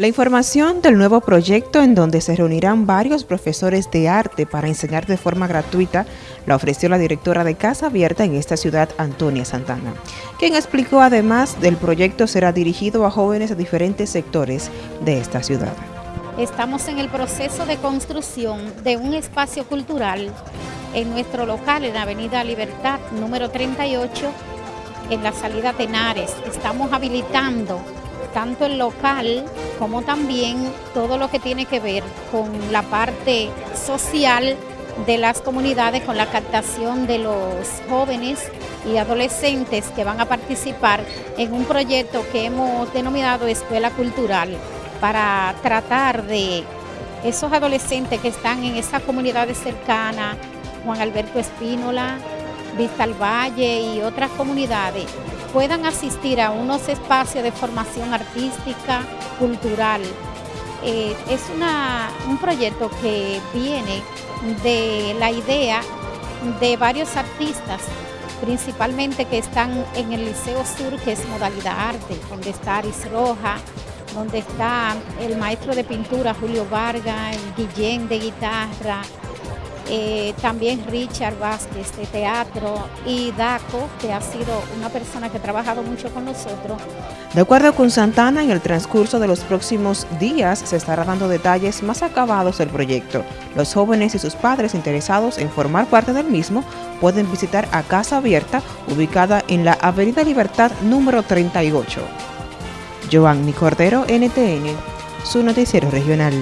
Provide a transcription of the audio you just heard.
La información del nuevo proyecto en donde se reunirán varios profesores de arte para enseñar de forma gratuita la ofreció la directora de Casa Abierta en esta ciudad, Antonia Santana, quien explicó además del proyecto será dirigido a jóvenes de diferentes sectores de esta ciudad. Estamos en el proceso de construcción de un espacio cultural en nuestro local en Avenida Libertad número 38 en la salida Tenares. Estamos habilitando tanto el local como también todo lo que tiene que ver con la parte social de las comunidades, con la captación de los jóvenes y adolescentes que van a participar en un proyecto que hemos denominado Escuela Cultural para tratar de esos adolescentes que están en esas comunidades cercanas, Juan Alberto Espínola, Vista al Valle y otras comunidades, puedan asistir a unos espacios de formación artística, cultural. Eh, es un proyecto que viene de la idea de varios artistas, principalmente que están en el Liceo Sur, que es modalidad arte, donde está Aris Roja, donde está el maestro de pintura Julio Vargas, Guillén de guitarra, eh, también Richard Vázquez de teatro y Daco, que ha sido una persona que ha trabajado mucho con nosotros. De acuerdo con Santana, en el transcurso de los próximos días se estará dando detalles más acabados del proyecto. Los jóvenes y sus padres interesados en formar parte del mismo pueden visitar a Casa Abierta, ubicada en la Avenida Libertad número 38. Giovanni Cordero, NTN, su noticiero regional.